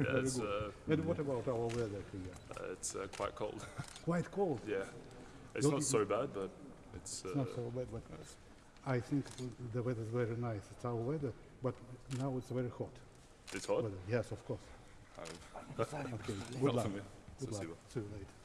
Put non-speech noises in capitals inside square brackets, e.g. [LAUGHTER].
Uh, and what about our weather here? Uh, it's uh, quite cold. [LAUGHS] Quite cold. yeah, it's not so bad, but it's. Not so bad, but I think the weather is very nice. It's our weather, but now it's very hot. it's hot. Weather. Yes, of course. Um, [LAUGHS] okay. [LAUGHS] Good luck. Good luck. See you later.